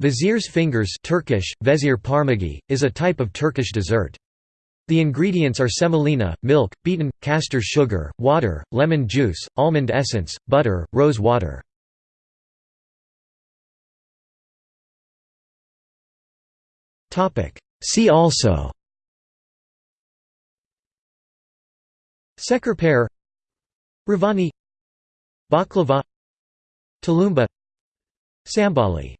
Vizier's fingers Turkish, vezir parmagi, is a type of Turkish dessert. The ingredients are semolina, milk, beaten, castor sugar, water, lemon juice, almond essence, butter, rose water. See also Şekerpare Rivani, Baklava Tulumba Sambali